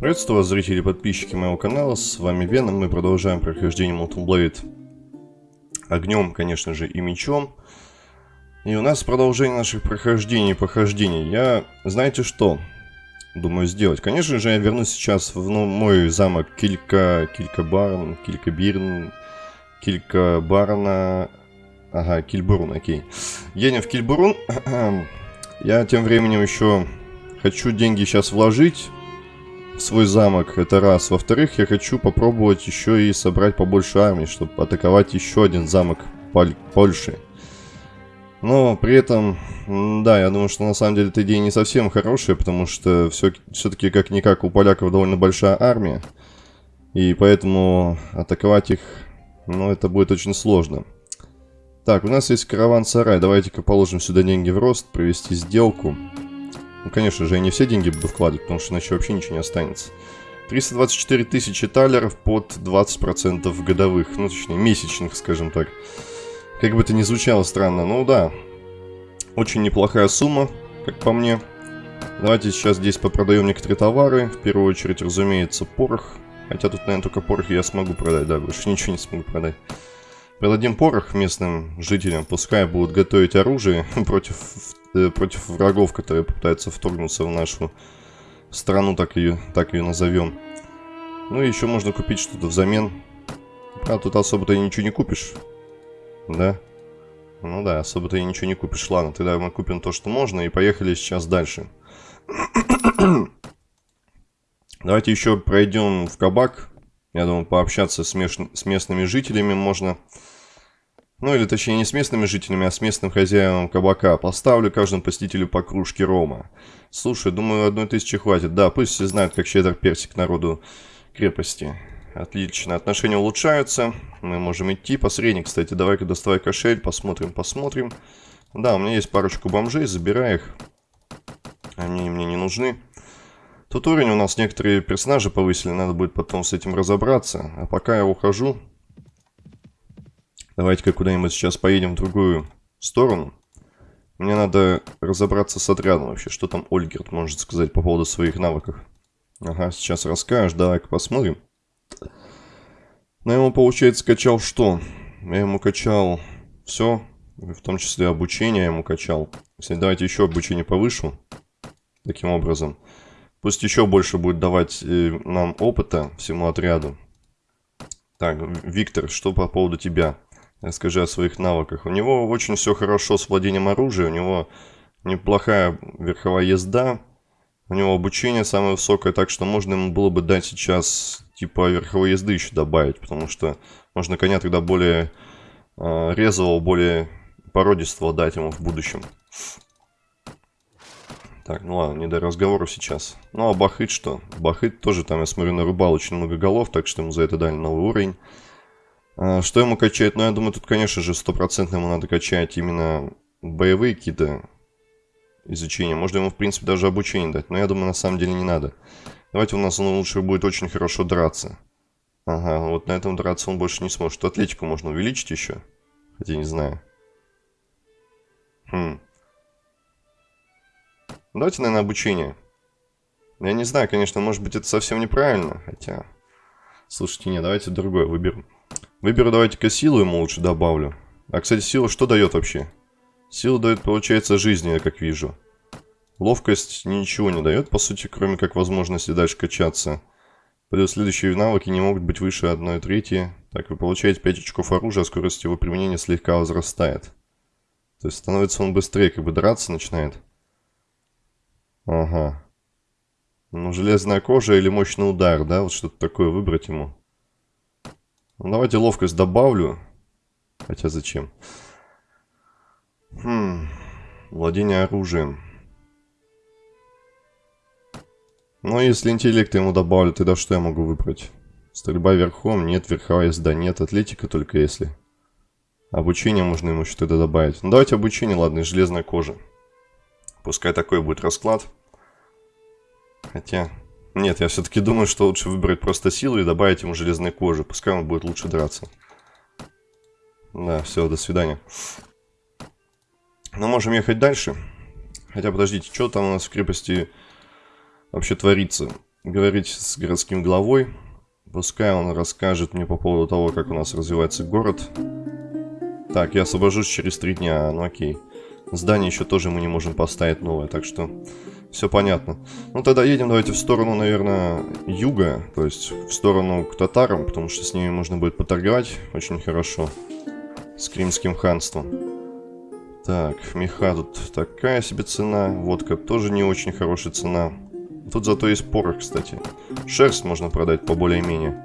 Приветствую вас, зрители и подписчики моего канала, с вами Веном, мы продолжаем прохождение Molten Blade огнем, конечно же, и мечом. И у нас продолжение наших прохождений и похождений. Я, знаете что, думаю сделать? Конечно же, я вернусь сейчас в ну, мой замок Килька, Килька Барн, Килька Бирн, Килька Барна, ага, Кильбурун, окей. Едем в Кильбурун. я тем временем еще хочу деньги сейчас вложить свой замок, это раз. Во-вторых, я хочу попробовать еще и собрать побольше армии, чтобы атаковать еще один замок Поль Польши. Но при этом, да, я думаю, что на самом деле эта идея не совсем хорошая, потому что все-таки как-никак у поляков довольно большая армия. И поэтому атаковать их, ну, это будет очень сложно. Так, у нас есть караван-сарай. Давайте-ка положим сюда деньги в рост, провести сделку. Ну, конечно же, я не все деньги буду вкладывать, потому что иначе вообще ничего не останется. 324 тысячи талеров под 20% годовых, ну, точнее, месячных, скажем так. Как бы это ни звучало странно, ну да. Очень неплохая сумма, как по мне. Давайте сейчас здесь попродаем некоторые товары. В первую очередь, разумеется, порох. Хотя тут, наверное, только порох я смогу продать, да, больше ничего не смогу продать. Продадим порох местным жителям, пускай будут готовить оружие против Э, против врагов, которые пытаются вторгнуться в нашу страну, так ее, так ее назовем. Ну и еще можно купить что-то взамен. А тут особо-то ничего не купишь. Да? Ну да, особо-то и ничего не купишь. Ладно, тогда мы купим то, что можно, и поехали сейчас дальше. Давайте еще пройдем в кабак. Я думаю, пообщаться с, меж... с местными жителями можно. Ну или точнее не с местными жителями, а с местным хозяином кабака. Поставлю каждому посетителю по кружке рома. Слушай, думаю, одной тысячи хватит. Да, пусть все знают, как щедр персик народу крепости. Отлично, отношения улучшаются. Мы можем идти. Посредник, кстати, давай-ка доставай кошель. Посмотрим, посмотрим. Да, у меня есть парочку бомжей, забирай их. Они мне не нужны. Тут уровень у нас некоторые персонажи повысили, надо будет потом с этим разобраться. А пока я ухожу, Давайте-ка куда-нибудь сейчас поедем в другую сторону. Мне надо разобраться с отрядом вообще. Что там Ольгерт может сказать по поводу своих навыков? Ага, сейчас расскажешь. Давай-ка посмотрим. Но ему, получается, качал что? Я ему качал все, в том числе обучение я ему качал. Кстати, давайте еще обучение повышу. Таким образом. Пусть еще больше будет давать э, нам опыта всему отряду. Так, Виктор, что по поводу тебя? Расскажи о своих навыках. У него очень все хорошо с владением оружия, у него неплохая верховая езда, у него обучение самое высокое, так что можно ему было бы дать сейчас типа верховой езды еще добавить, потому что можно коня тогда более э, резвого, более породистого дать ему в будущем. Так, ну ладно, не до разговора сейчас. Ну а Бахыт что? Бахыт тоже там, я смотрю, нарубал очень много голов, так что ему за это дали новый уровень. А, что ему качать? Ну, я думаю, тут, конечно же, стопроцентно ему надо качать именно боевые какие-то изучения. Можно ему, в принципе, даже обучение дать. Но я думаю, на самом деле не надо. Давайте у нас он лучше будет очень хорошо драться. Ага, вот на этом драться он больше не сможет. Атлетику можно увеличить еще. Хотя не знаю. Хм. Давайте, наверное, обучение. Я не знаю, конечно, может быть, это совсем неправильно. Хотя... Слушайте, не, давайте другое выберем. Выберу давайте-ка силу ему лучше добавлю. А, кстати, сила что дает вообще? Сила дает, получается, жизни, я как вижу. Ловкость ничего не дает, по сути, кроме как возможности дальше качаться. Плюс следующие навыки не могут быть выше 1 трети. Так, вы получаете 5 очков оружия, а скорость его применения слегка возрастает. То есть становится он быстрее, как бы драться начинает. Ага. Ну, железная кожа или мощный удар, да? Вот что-то такое выбрать ему. Ну, давайте ловкость добавлю. Хотя зачем? Хм. Владение оружием. Ну, если интеллект ему добавлю, тогда что я могу выбрать? Стрельба верхом? Нет. Верховая езда? Нет. Атлетика только если. Обучение можно ему что-то добавить. Ну, давайте обучение, ладно, из железной кожи. Пускай такой будет расклад. Хотя, нет, я все-таки думаю, что лучше выбрать просто силу и добавить ему железной кожи. Пускай он будет лучше драться. Да, все, до свидания. Ну, можем ехать дальше. Хотя, подождите, что там у нас в крепости вообще творится? говорить с городским главой. Пускай он расскажет мне по поводу того, как у нас развивается город. Так, я освобожусь через три дня, ну окей. Здание еще тоже мы не можем поставить новое, так что все понятно. Ну тогда едем давайте в сторону, наверное, юга, то есть в сторону к татарам, потому что с ними можно будет поторговать очень хорошо. С Кримским ханством. Так, меха тут такая себе цена, водка тоже не очень хорошая цена. Тут зато есть порох, кстати. Шерсть можно продать по более-менее.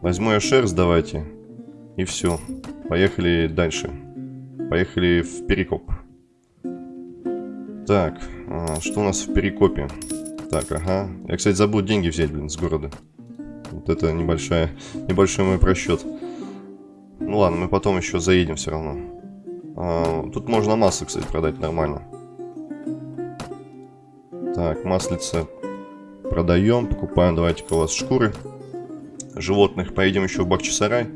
Возьму я шерсть, давайте. И все. Поехали дальше. Поехали в Перекоп. Так, а, что у нас в Перекопе? Так, ага. Я, кстати, забыл деньги взять, блин, с города. Вот это небольшая, небольшой мой просчет. Ну ладно, мы потом еще заедем все равно. А, тут можно масло, кстати, продать нормально. Так, маслица продаем, покупаем. Давайте-ка у вас шкуры животных. Поедем еще в Бахчисарай.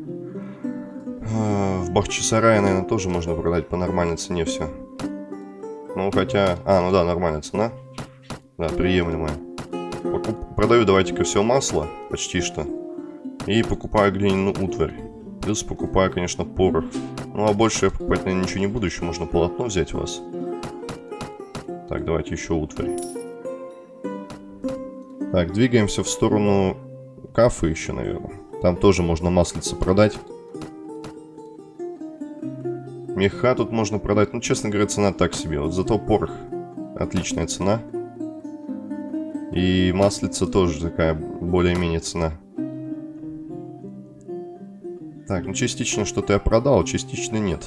А, в Бахчисарае, наверное, тоже можно продать по нормальной цене все. Ну, хотя... А, ну да, нормальная цена. Да, приемлемая. Продаю давайте-ка все масло, почти что. И покупаю глиняную утварь. Плюс покупаю, конечно, порох. Ну, а больше я покупать, наверное, ничего не буду. Еще можно полотно взять у вас. Так, давайте еще утварь. Так, двигаемся в сторону кафы еще, наверное. Там тоже можно маслица продать. Меха тут можно продать. Ну, честно говоря, цена так себе. Вот зато порох. Отличная цена. И маслица тоже такая более-менее цена. Так, ну частично что-то я продал, частично нет.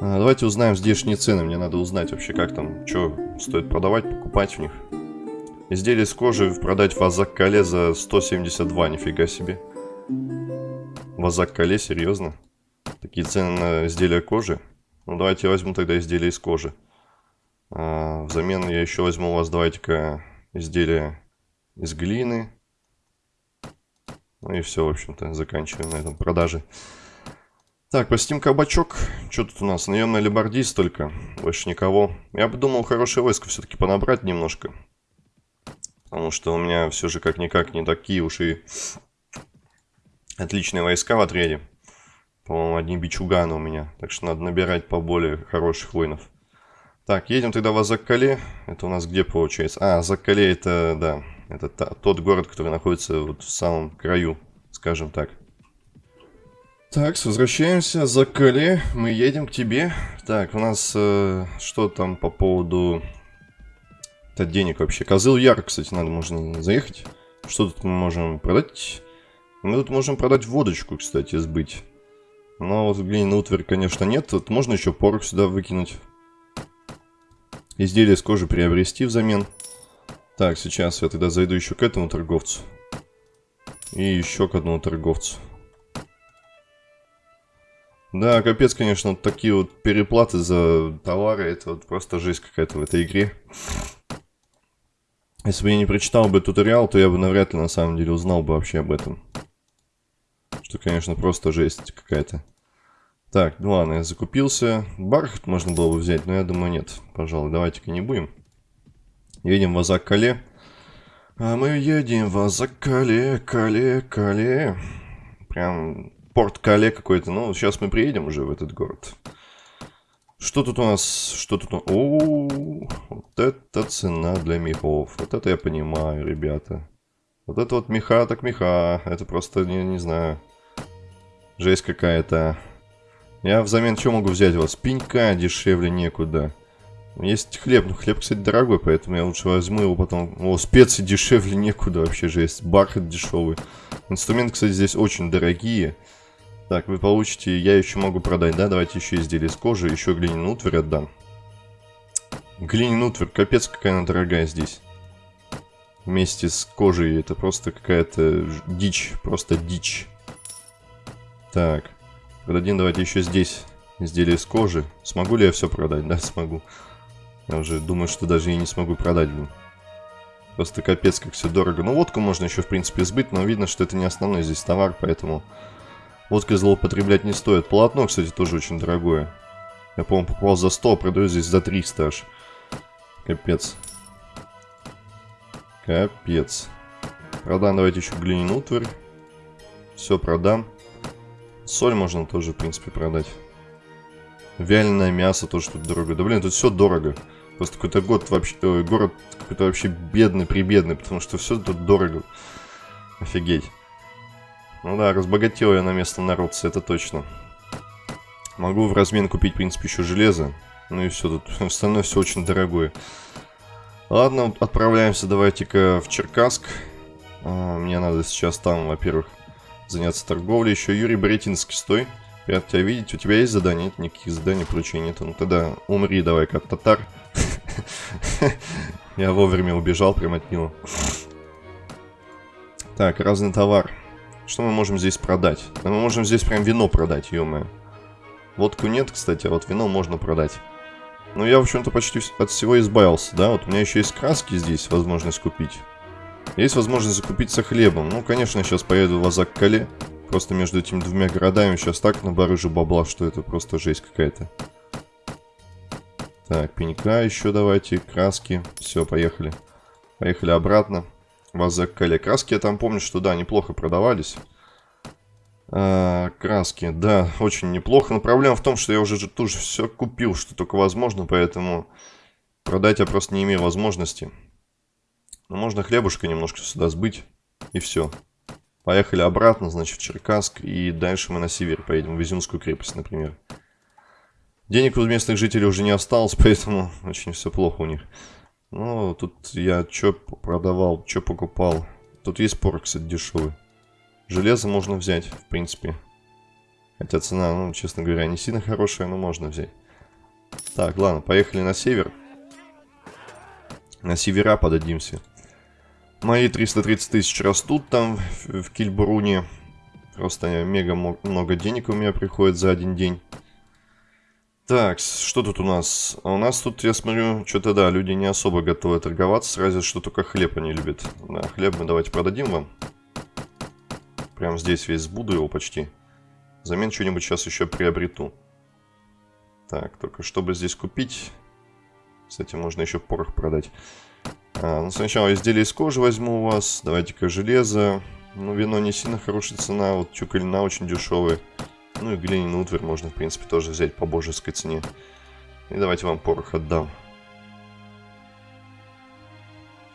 А, давайте узнаем здешние цены. Мне надо узнать вообще, как там, что стоит продавать, покупать в них. Изделие с кожи продать в Азак-Кале за 172, нифига себе. В Азак-Кале, серьезно? Такие цены на изделия кожи. Ну, давайте возьму тогда изделие из кожи. А, взамен я еще возьму у вас, давайте-ка, изделие из глины. Ну и все, в общем-то, заканчиваем на этом продаже. Так, посетим кабачок. Что тут у нас? Наемный либардист только. Больше никого. Я бы думал, хорошее войско все-таки понабрать немножко. Потому что у меня все же как-никак не такие уж и отличные войска в отряде. По-моему, одни бичуганы у меня. Так что надо набирать поболее хороших воинов. Так, едем тогда в Азаккале. Это у нас где получается? А, Азаккале это, да, это та, тот город, который находится вот в самом краю, скажем так. Так, возвращаемся. Азаккале, мы едем к тебе. Так, у нас э, что там по поводу... Это денег вообще. Козыл Яр, кстати, надо, можно заехать. Что тут мы можем продать? Мы тут можем продать водочку, кстати, сбыть. Но вот глиняный утварь, конечно, нет. Тут можно еще порох сюда выкинуть. Изделие с кожи приобрести взамен. Так, сейчас я тогда зайду еще к этому торговцу. И еще к одному торговцу. Да, капец, конечно, вот такие вот переплаты за товары, это вот просто жесть какая-то в этой игре. Если бы я не прочитал бы туториал, то я бы навряд ли на самом деле узнал бы вообще об этом. Что, конечно, просто жесть какая-то. Так, ну ладно, я закупился. Бархат можно было бы взять, но я думаю нет. Пожалуй, давайте-ка не будем. Едем в Азак-Кале. А мы едем в Азак-Кале, Кале, Кале. Прям порт Кале какой-то. Ну, сейчас мы приедем уже в этот город. Что тут у нас? Что тут? О, вот это цена для мехов. Вот это я понимаю, ребята. Вот это вот меха так меха. Это просто, не, не знаю... Жесть какая-то. Я взамен что могу взять у вас? Пенька дешевле некуда. Есть хлеб, но хлеб, кстати, дорогой, поэтому я лучше возьму его потом. О, специи дешевле некуда вообще же есть. Бархат дешевый. Инструменты, кстати, здесь очень дорогие. Так, вы получите, я еще могу продать, да? Давайте еще изделие из кожи, еще глиняную утварь отдам. Глиняную утварь, капец какая она дорогая здесь. Вместе с кожей, это просто какая-то дичь, просто дичь. Так. Продадим давайте еще здесь изделие из кожи. Смогу ли я все продать? Да, смогу. Я уже думаю, что даже и не смогу продать, блин. Просто капец, как все дорого. Ну, водку можно еще, в принципе, сбыть, но видно, что это не основной здесь товар, поэтому водкой злоупотреблять не стоит. Полотно, кстати, тоже очень дорогое. Я, по-моему, покупал за 100, а продаю здесь за 300 аж. Капец. Капец. Продам давайте еще глиняную утварь. Все продам. Соль можно тоже, в принципе, продать. Вяленое мясо тоже тут дорого. Да блин, тут все дорого. Просто какой-то год вообще, э, город какой-то вообще бедный, прибедный, потому что все тут дорого. Офигеть. Ну да, разбогател я на место народца, это точно. Могу в размен купить, в принципе, еще железо. Ну и все, тут остальное все очень дорогое. Ладно, отправляемся давайте-ка в Черкасск. А, мне надо сейчас там, во-первых, заняться торговлей. Еще Юрий Боретинский, стой. Рад тебя видеть. У тебя есть задание? Нет, никаких заданий, поручений нет. Ну тогда умри давай, как татар. Я вовремя убежал прям от него. Так, разный товар. Что мы можем здесь продать? Да мы можем здесь прям вино продать, ё-моё. Водку нет, кстати, а вот вино можно продать. Ну, я, в общем-то, почти от всего избавился, да? Вот у меня еще есть краски здесь, возможность купить. Есть возможность закупиться хлебом. Ну, конечно, сейчас поеду в Азак-Кале. Просто между этими двумя городами сейчас так набарыжу бабла, что это просто жесть какая-то. Так, пенька еще давайте, краски. Все, поехали. Поехали обратно. В Азак-Кале. Краски я там помню, что да, неплохо продавались. А, краски, да, очень неплохо. Но проблема в том, что я уже тут же все купил, что только возможно, поэтому продать я просто не имею возможности. Но можно хлебушка немножко сюда сбыть, и все. Поехали обратно, значит, в Черкасск, и дальше мы на север поедем, в Изюмскую крепость, например. Денег у местных жителей уже не осталось, поэтому очень все плохо у них. Ну, тут я что продавал, что покупал. Тут есть порох, кстати, дешевый. Железо можно взять, в принципе. Хотя цена, ну, честно говоря, не сильно хорошая, но можно взять. Так, ладно, поехали на север. На севера подадимся. Мои 330 тысяч растут там, в, в Кильбруне. Просто мега много денег у меня приходит за один день. Так, что тут у нас? А у нас тут, я смотрю, что-то да, люди не особо готовы торговаться, разве что только хлеб они любят. Да, хлеб мы давайте продадим вам. Прям здесь весь сбуду его почти. Взамен что-нибудь сейчас еще приобрету. Так, только чтобы здесь купить... Кстати, можно еще порох продать. А, ну, сначала изделие из кожи возьму у вас. Давайте-ка железо. Ну, вино не сильно хорошая цена. Вот чукалина очень дешевая. Ну и глиняный утварь можно, в принципе, тоже взять по божеской цене. И давайте вам порох отдам.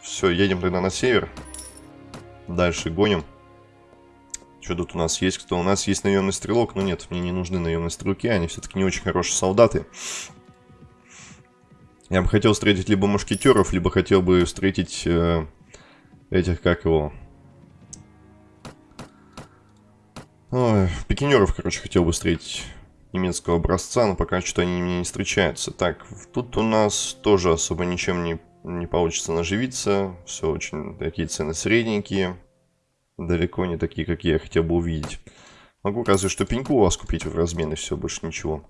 Все, едем тогда на север. Дальше гоним. Что тут у нас есть? Кто? У нас есть наемный стрелок, но нет, мне не нужны наемные стрелки, они все-таки не очень хорошие солдаты. Я бы хотел встретить либо мушкетеров, либо хотел бы встретить э, этих, как его... Ой, пикинеров, короче, хотел бы встретить немецкого образца, но пока что они мне не встречаются. Так, тут у нас тоже особо ничем не, не получится наживиться. Все очень такие цены средненькие далеко не такие, какие я хотел бы увидеть. Могу разве что пеньку у вас купить в размен и все, больше ничего.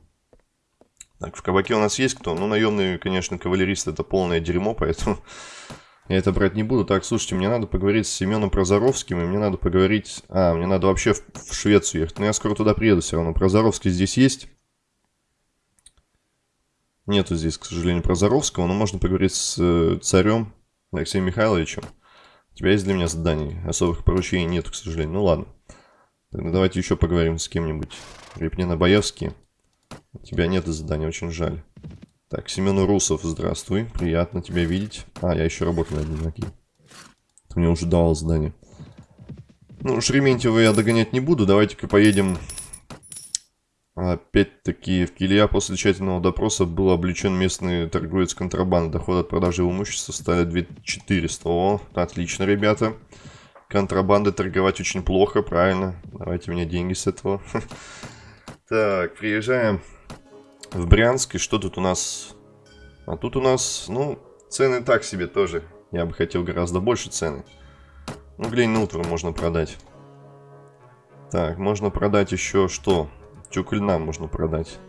Так, в кабаке у нас есть кто? Ну, наемный, конечно, кавалерист это полное дерьмо, поэтому я это брать не буду. Так, слушайте, мне надо поговорить с Семеном Прозоровским, и мне надо поговорить... А, мне надо вообще в, в Швецию ехать. Но я скоро туда приеду все равно. Прозоровский здесь есть? Нету здесь, к сожалению, Прозоровского, но можно поговорить с э, царем Алексеем Михайловичем. У тебя есть для меня заданий? Особых поручений нет, к сожалению. Ну ладно. Тогда давайте еще поговорим с кем-нибудь. Репнина Боевский. У тебя нет задания, очень жаль. Так, Семен Урусов, здравствуй. Приятно тебя видеть. А, я еще работаю над ним, окей. Ты мне уже давал задание. Ну, Шереметьева я догонять не буду. Давайте-ка поедем Опять-таки, в Килья после тщательного допроса был обличен местный торговец контрабанды. Доход от продажи имущества стали 2400. О, отлично, ребята. Контрабанды торговать очень плохо, правильно. Давайте мне деньги с этого. Так, приезжаем в Брянск. И что тут у нас? А тут у нас, ну, цены так себе тоже. Я бы хотел гораздо больше цены. Ну, глянь, Нутвер можно продать. Так, можно продать еще что? Тюк можно продать.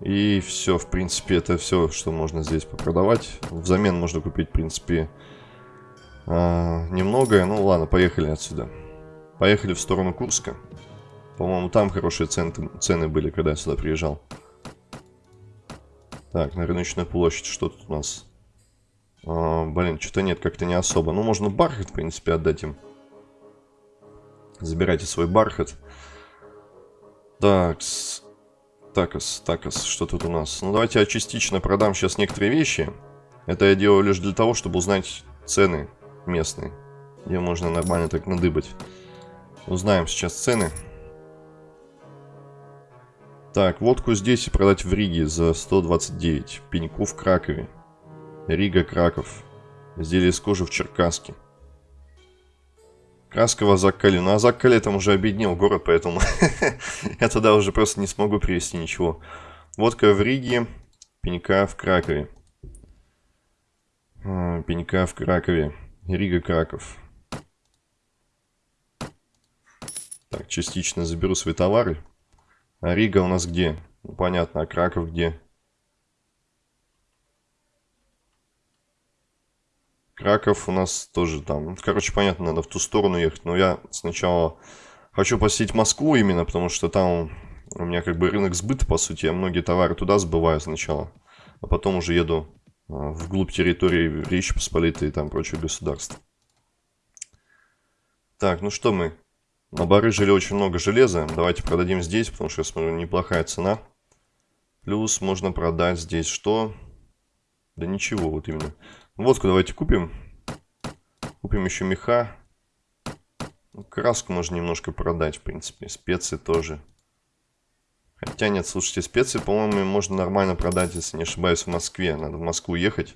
И все, в принципе, это все, что можно здесь попродавать. Взамен можно купить, в принципе, а, немногое. Ну ладно, поехали отсюда. Поехали в сторону Курска. По-моему, там хорошие цены, цены были, когда я сюда приезжал. Так, на рыночную площадь, что тут у нас? А, блин, что-то нет, как-то не особо. Ну, можно бархат, в принципе, отдать им. Забирайте свой бархат. Такс. Такас, такас, что тут у нас? Ну, давайте я частично продам сейчас некоторые вещи. Это я делаю лишь для того, чтобы узнать цены местные. Где можно нормально так надыбать. Узнаем сейчас цены. Так, водку здесь и продать в Риге за 129. Пеньку в Кракове. Рига, Краков. Изделие из кожи в Черкаске. Краска в Азаккале. Но Азаккале там уже обеднел город, поэтому я туда уже просто не смогу привезти ничего. Водка в Риге, пенька в Кракове. А, пенька в Кракове. Рига, Краков. Так, частично заберу свои товары. А Рига у нас где? Ну, понятно, а Краков где? Краков у нас тоже там. Ну, короче, понятно, надо в ту сторону ехать. Но я сначала хочу посетить Москву именно, потому что там у меня как бы рынок сбыта, по сути. Я многие товары туда сбываю сначала. А потом уже еду а, вглубь территории Речи Посполитой и там прочих государств. Так, ну что мы? На барыжили очень много железа. Давайте продадим здесь, потому что я смотрю, неплохая цена. Плюс можно продать здесь что? Да ничего, вот именно. Водку давайте купим. Купим еще меха. Ну, краску можно немножко продать, в принципе. Специи тоже. Хотя нет, слушайте, специи, по-моему, можно нормально продать, если не ошибаюсь, в Москве. Надо в Москву ехать.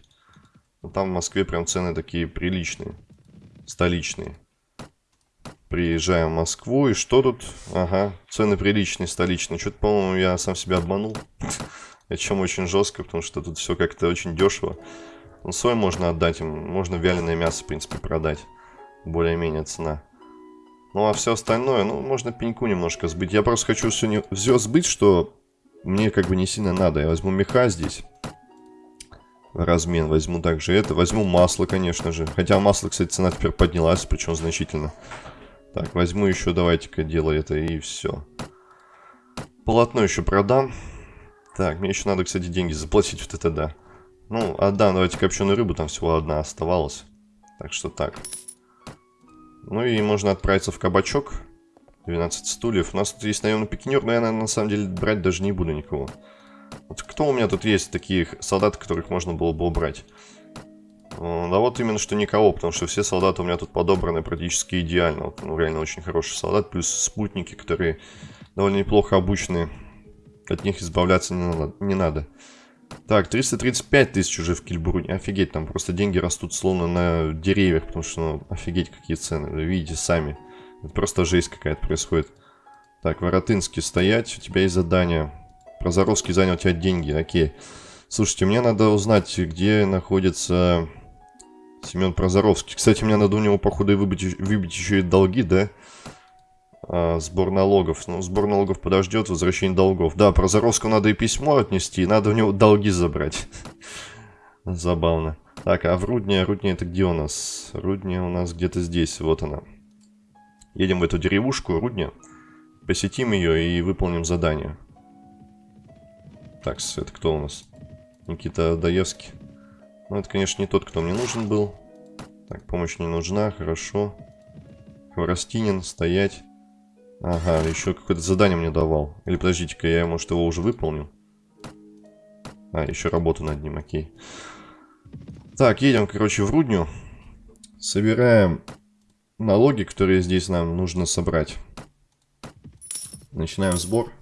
Но там в Москве прям цены такие приличные. Столичные. Приезжаем в Москву. И что тут? Ага, цены приличные, столичные. Что-то, по-моему, я сам себя обманул. Причем очень жестко, потому что тут все как-то очень дешево. Ну, свой можно отдать им, можно вяленое мясо, в принципе, продать. Более-менее цена. Ну, а все остальное, ну, можно пеньку немножко сбыть. Я просто хочу все, не... все сбыть, что мне как бы не сильно надо. Я возьму меха здесь. Размен возьму также это. Возьму масло, конечно же. Хотя масло, кстати, цена теперь поднялась, причем значительно. Так, возьму еще, давайте-ка дело это и все. Полотно еще продам. Так, мне еще надо, кстати, деньги заплатить вот это, да. Ну, а да, давайте копченую рыбу, там всего одна оставалась. Так что так. Ну и можно отправиться в кабачок. 12 стульев. У нас тут есть наемный пикинер, но я, наверное, на самом деле брать даже не буду никого. Вот кто у меня тут есть таких солдат, которых можно было бы убрать? Да вот именно что никого, потому что все солдаты у меня тут подобраны практически идеально. Вот, ну, реально очень хороший солдат, плюс спутники, которые довольно неплохо обучены. От них избавляться не надо. Не надо. Так, 335 тысяч уже в Кильбруне. Офигеть, там просто деньги растут словно на деревьях, потому что, ну, офигеть, какие цены. Вы видите сами. Это просто жесть какая-то происходит. Так, Воротынский стоять, у тебя есть задание. Прозоровский занял у тебя деньги, окей. Слушайте, мне надо узнать, где находится Семен Прозоровский. Кстати, мне надо у него, походу, выбить, выбить еще и долги, да? А, сбор налогов. Ну, сбор налогов подождет, возвращение долгов. Да, про Заровского надо и письмо отнести, надо у него долги забрать. Забавно. Так, а в Рудне, Рудне это где у нас? Рудне у нас где-то здесь, вот она. Едем в эту деревушку, Рудне. Посетим ее и выполним задание. Так, это кто у нас? Никита Даевский. Ну, это, конечно, не тот, кто мне нужен был. Так, помощь не нужна, хорошо. Хворостинин, стоять. Ага, еще какое-то задание мне давал. Или подождите-ка, я, может, его уже выполнил? А, еще работу над ним, окей. Так, едем, короче, в Рудню. Собираем налоги, которые здесь нам нужно собрать. Начинаем сбор.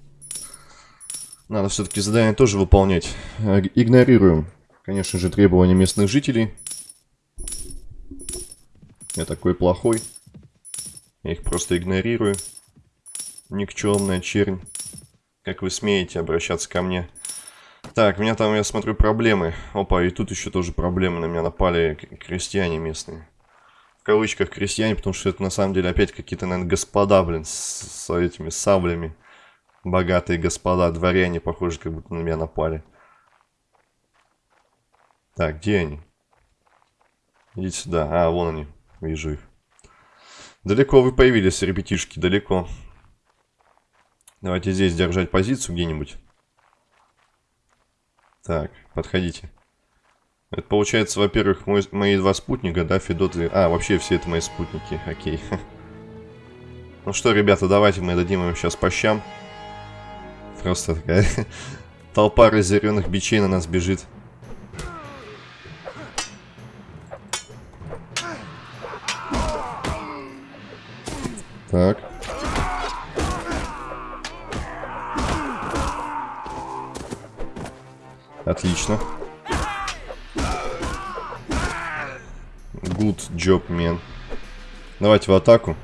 Надо все-таки задание тоже выполнять. Э, игнорируем, конечно же, требования местных жителей. Я такой плохой. Я их просто игнорирую никчемная чернь. Как вы смеете обращаться ко мне? Так, у меня там, я смотрю, проблемы. Опа, и тут еще тоже проблемы. На меня напали крестьяне местные. В кавычках крестьяне, потому что это на самом деле опять какие-то, наверное, господа, блин, с, с этими саблями. Богатые господа, дворяне, похоже, как будто на меня напали. Так, где они? Идите сюда. А, вон они. Вижу их. Далеко вы появились, ребятишки, далеко. Давайте здесь держать позицию где-нибудь. Так, подходите. Это получается, во-первых, мои два спутника, да, Федот и... А, вообще все это мои спутники, окей. Ну что, ребята, давайте мы дадим им сейчас по щам. Просто такая толпа разъяренных бичей на нас бежит. Так. Отлично. Good job, man. Давайте в атаку.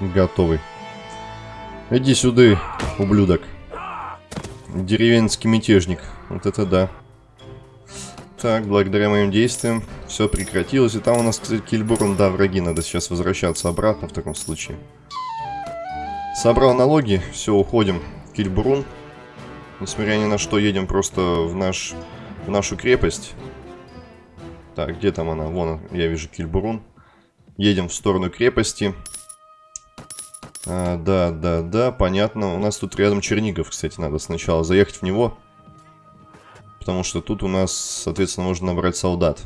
Готовый. Иди сюда, ублюдок. Деревенский мятежник. Вот это да. Так, благодаря моим действиям все прекратилось. И там у нас, кстати, Кильбурн, да, враги. Надо сейчас возвращаться обратно в таком случае. Собрал налоги, все, уходим. Кильбурун. Несмотря ни на что, едем просто в, наш, в нашу крепость. Так, где там она? Вон, я вижу Кильбурун. Едем в сторону крепости. А, да, да, да, понятно. У нас тут рядом Чернигов, кстати, надо сначала заехать в него потому что тут у нас, соответственно, можно набрать солдат.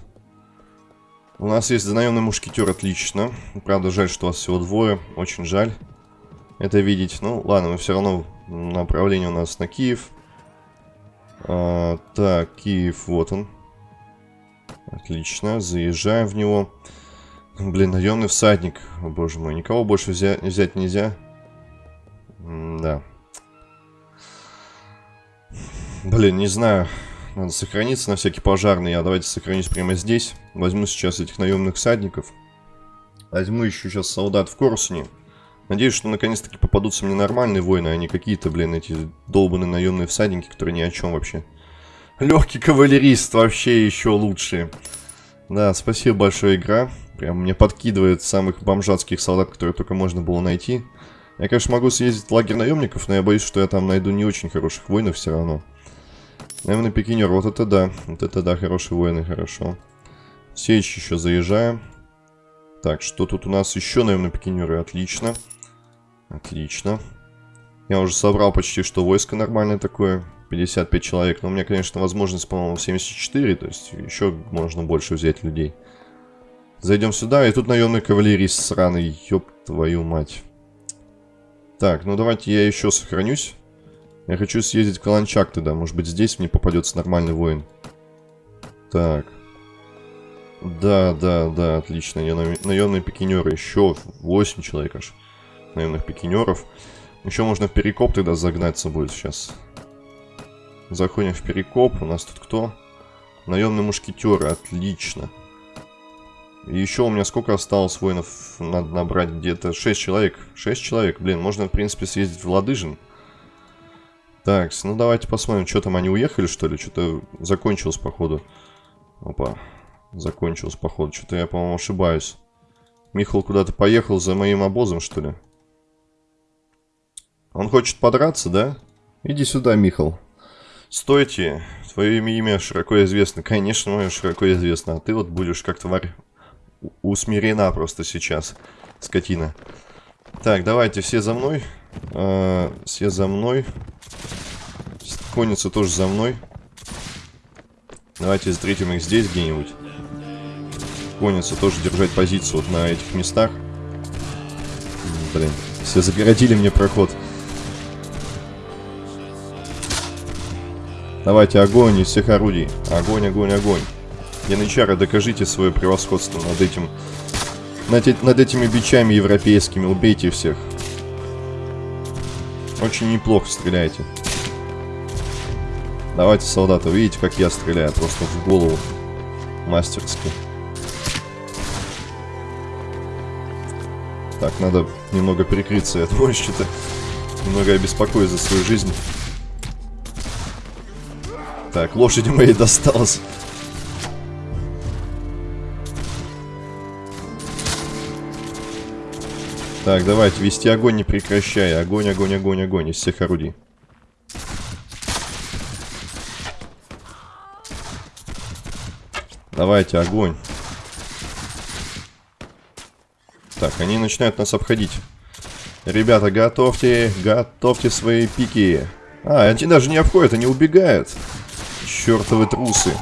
У нас есть наемный мушкетер, отлично. Правда, жаль, что у вас всего двое. Очень жаль это видеть. Ну, ладно, мы все равно направление у нас на Киев. А, так, Киев, вот он. Отлично, заезжаем в него. Блин, наемный всадник. О, боже мой, никого больше взять, взять нельзя. М да. Блин, не знаю. Надо сохраниться на всякий пожарный. Я давайте сохранюсь прямо здесь. Возьму сейчас этих наемных всадников. Возьму еще сейчас солдат в Корсуне. Надеюсь, что наконец-таки попадутся мне нормальные воины, а не какие-то, блин, эти долбанные наемные всадники, которые ни о чем вообще. Легкий кавалерист вообще еще лучше. Да, спасибо большое, игра. Прям мне подкидывает самых бомжатских солдат, которые только можно было найти. Я, конечно, могу съездить в лагерь наемников, но я боюсь, что я там найду не очень хороших воинов все равно. Наверное, пикинер. Вот это да. Вот это да, хорошие воины, хорошо. Сечь еще заезжаем. Так, что тут у нас еще, наверное, пикинеры? Отлично. Отлично. Я уже собрал почти что войско нормальное такое. 55 человек. Но у меня, конечно, возможность, по-моему, 74. То есть еще можно больше взять людей. Зайдем сюда. И тут наемный кавалерист сраный. Ёб твою мать. Так, ну давайте я еще сохранюсь. Я хочу съездить в Каланчак тогда. Может быть, здесь мне попадется нормальный воин. Так. Да, да, да, отлично. Наемные пикинеры. Еще 8 человек аж. Наемных пикинеров. Еще можно в перекоп тогда загнаться будет сейчас. Заходим в перекоп. У нас тут кто? Наемные мушкетеры. Отлично. И еще у меня сколько осталось воинов? Надо набрать где-то 6 человек. 6 человек. Блин, можно, в принципе, съездить в Ладыжин. Так, ну давайте посмотрим, что там они уехали, что ли? Что-то закончилось, походу. Опа, закончилось, походу. Что-то я, по-моему, ошибаюсь. Михал куда-то поехал за моим обозом, что ли? Он хочет подраться, да? Иди сюда, Михал. Стойте, твое имя, широко известно. Конечно, мое широко известно. А ты вот будешь как тварь усмирена просто сейчас, скотина. Так, давайте все за мной. А, все за мной. Конница тоже за мной. Давайте встретим их здесь где-нибудь. Конница тоже держать позицию вот на этих местах. Блин, все загородили мне проход. Давайте огонь из всех орудий. Огонь, огонь, огонь. Янычары, докажите свое превосходство над этим... Над, над этими бичами европейскими. Убейте всех. Очень неплохо стреляете. Давайте, солдаты, видите, как я стреляю? Просто в голову. Мастерски. Так, надо немного прикрыться. Я думаю, что-то немного обеспокоюсь за свою жизнь. Так, лошади моей досталось. Так, давайте, вести огонь не прекращая. Огонь, огонь, огонь, огонь из всех орудий. Давайте, огонь. Так, они начинают нас обходить. Ребята, готовьте, готовьте свои пики. А, они даже не обходят, они убегают. Чертовы трусы.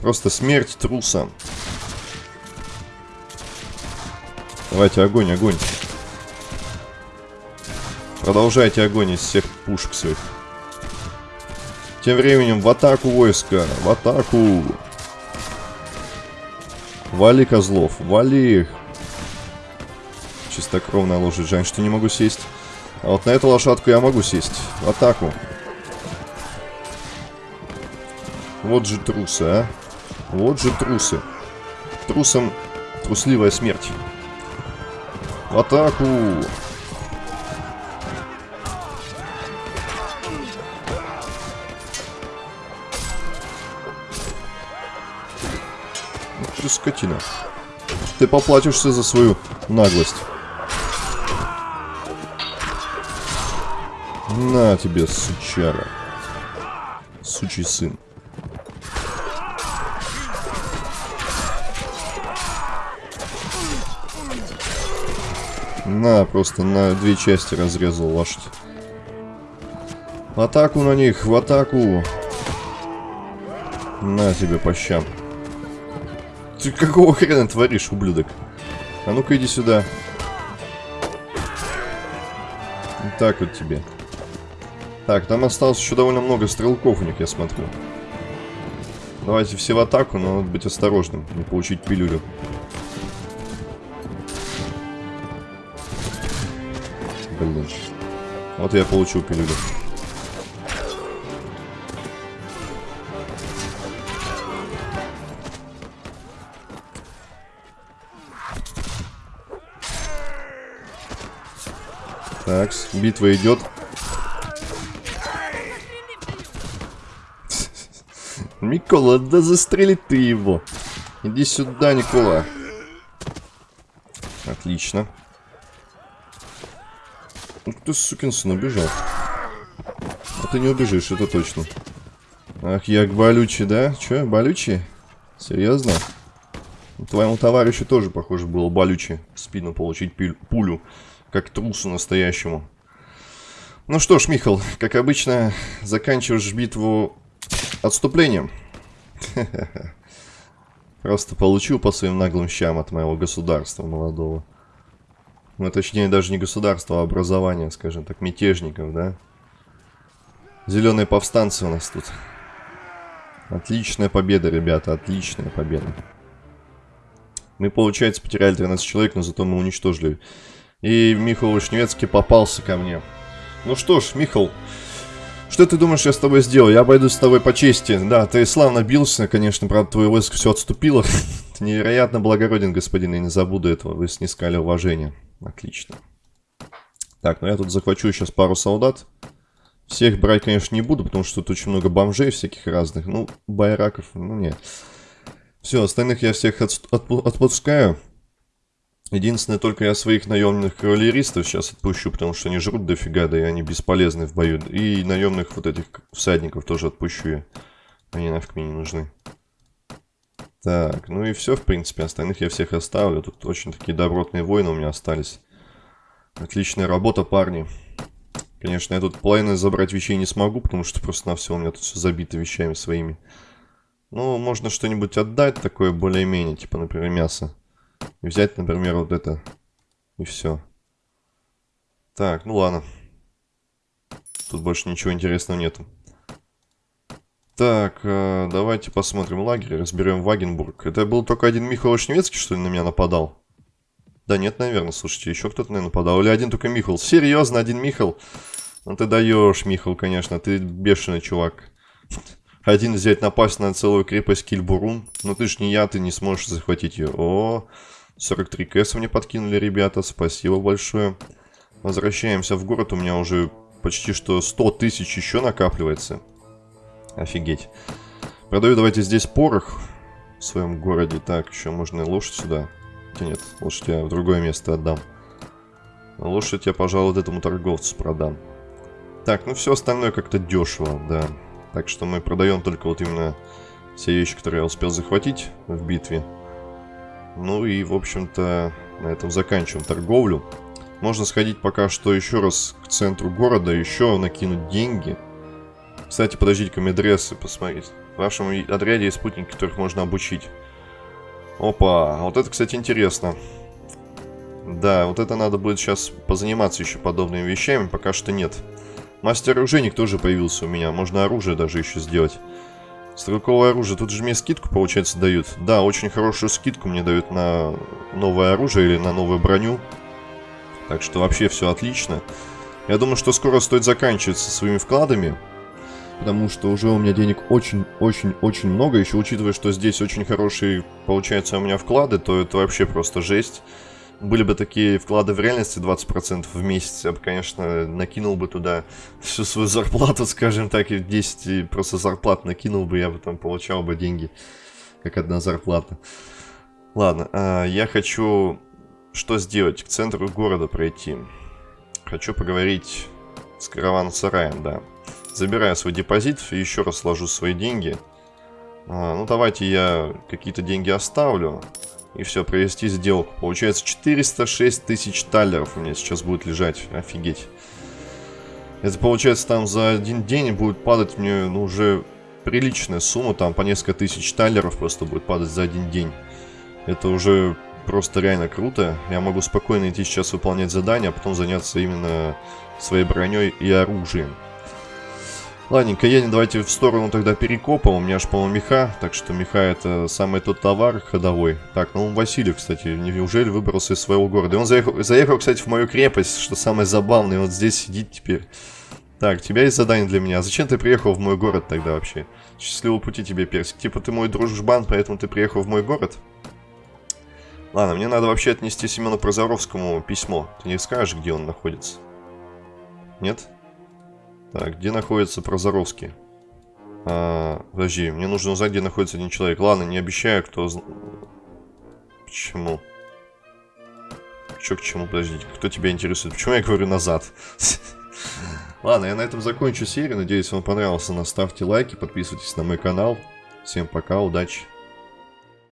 Просто смерть трусам. Давайте огонь, огонь. Продолжайте огонь из всех пушек своих. Тем временем в атаку войска, в атаку. Вали козлов, вали их. Чистокровная лошадь, жаль, что не могу сесть. А вот на эту лошадку я могу сесть. В атаку. Вот же трусы, а. Вот же трусы. Трусам трусливая смерть. Атаку! ты скотина. Ты поплатишься за свою наглость. На тебе, сучара. Сучий сын. На, просто на две части разрезал лошадь. Атаку на них, в атаку. На тебе по щам. Ты какого хрена творишь, ублюдок? А ну-ка иди сюда. Вот так вот тебе. Так, там осталось еще довольно много стрелков у них, я смотрю. Давайте все в атаку, но надо быть осторожным, не получить пилюлю. Блин. Вот я получил пилюлю. Так, битва идет. Микола, да застрели ты его. Иди сюда, Никола. Отлично. Ух ты, сукин сын, убежал. А ты не убежишь, это точно. Ах, я болючий, да? Че, болючий? Серьезно? Твоему товарищу тоже, похоже, было болючий в спину получить пулю как трусу настоящему. Ну что ж, Михал, как обычно, заканчиваешь битву отступлением. Просто получил по своим наглым щам от моего государства молодого. Ну, точнее, даже не государства, а образования, скажем так, мятежников, да? Зеленые повстанцы у нас тут. Отличная победа, ребята, отличная победа. Мы, получается, потеряли 13 человек, но зато мы уничтожили и Михаил Вишневецкий попался ко мне. Ну что ж, Михаил, что ты думаешь, я с тобой сделал? Я обойдусь с тобой по чести. Да, ты славно бился, конечно, правда, твое войско все отступило. ты невероятно благороден, господин, я не забуду этого. Вы снискали уважение. Отлично. Так, ну я тут захвачу сейчас пару солдат. Всех брать, конечно, не буду, потому что тут очень много бомжей всяких разных. Ну, байраков, ну нет. Все, остальных я всех отпускаю. Единственное, только я своих наемных кавалеристов сейчас отпущу, потому что они жрут дофига, да и они бесполезны в бою. И наемных вот этих всадников тоже отпущу я. Они нафиг мне не нужны. Так, ну и все, в принципе. Остальных я всех оставлю. Тут очень такие добротные воины у меня остались. Отличная работа, парни. Конечно, я тут половину забрать вещей не смогу, потому что просто на все у меня тут все забито вещами своими. Ну, можно что-нибудь отдать такое более-менее, типа, например, мясо. И взять, например, вот это. И все. Так, ну ладно. Тут больше ничего интересного нету. Так, э, давайте посмотрим лагерь, разберем Вагенбург. Это был только один Михаил Шневецкий, что ли, на меня нападал? Да нет, наверное, слушайте, еще кто-то, наверное, нападал. Или один только Михаил. Серьезно, один Михаил? Ну ты даешь, Михаил, конечно, ты бешеный чувак. Один взять напасть на целую крепость Кильбурун. Но ты ж не я, ты не сможешь захватить ее. О, 43 кэса мне подкинули, ребята. Спасибо большое. Возвращаемся в город. У меня уже почти что 100 тысяч еще накапливается. Офигеть. Продаю давайте здесь порох в своем городе. Так, еще можно лошадь сюда. Хотя нет, лошадь я в другое место отдам. Лошадь я, пожалуй, этому торговцу продам. Так, ну все остальное как-то дешево, да. Так что мы продаем только вот именно все вещи, которые я успел захватить в битве. Ну и, в общем-то, на этом заканчиваем торговлю. Можно сходить пока что еще раз к центру города, еще накинуть деньги. Кстати, подождите-ка, медрессы посмотреть. В вашем отряде есть спутники, которых можно обучить. Опа, вот это, кстати, интересно. Да, вот это надо будет сейчас позаниматься еще подобными вещами, пока что нет. Мастер-оружейник тоже появился у меня, можно оружие даже еще сделать. Стрелковое оружие, тут же мне скидку, получается, дают. Да, очень хорошую скидку мне дают на новое оружие или на новую броню. Так что вообще все отлично. Я думаю, что скоро стоит заканчивать со своими вкладами. Потому что уже у меня денег очень-очень-очень много. Еще учитывая, что здесь очень хорошие, получаются у меня вклады, то это вообще просто жесть. Были бы такие вклады в реальности 20% в месяц, я бы, конечно, накинул бы туда всю свою зарплату, скажем так, и 10 просто зарплат накинул бы, я бы там получал бы деньги, как одна зарплата. Ладно, а, я хочу что сделать? К центру города пройти. Хочу поговорить с караван-сараем, да. Забираю свой депозит еще раз сложу свои деньги. А, ну, давайте я какие-то деньги оставлю. И все, провести сделку. Получается 406 тысяч талеров у меня сейчас будет лежать. Офигеть. Это получается там за один день будет падать мне ну, уже приличная сумма. Там по несколько тысяч талеров просто будет падать за один день. Это уже просто реально круто. Я могу спокойно идти сейчас выполнять задания, а потом заняться именно своей броней и оружием. Ладненько, едем давайте в сторону тогда перекопа. У меня аж, по-моему, меха. Так что меха это самый тот товар ходовой. Так, ну Василий, кстати, неужели выбрался из своего города? И он заехал, заехал, кстати, в мою крепость, что самое забавное. Вот здесь сидит теперь. Так, у тебя есть задание для меня. А зачем ты приехал в мой город тогда вообще? Счастливого пути тебе, Персик. Типа ты мой дружбан, поэтому ты приехал в мой город? Ладно, мне надо вообще отнести Семену Прозоровскому письмо. Ты не скажешь, где он находится? Нет? Так, где находится Прозоровский? А, подожди, мне нужно узнать, где находится один человек. Ладно, не обещаю, кто... Почему? Чё к чему, подождите, кто тебя интересует? Почему я говорю назад? Ладно, я на этом закончу серию. Надеюсь, вам понравился. Ставьте лайки, подписывайтесь на мой канал. Всем пока, удачи.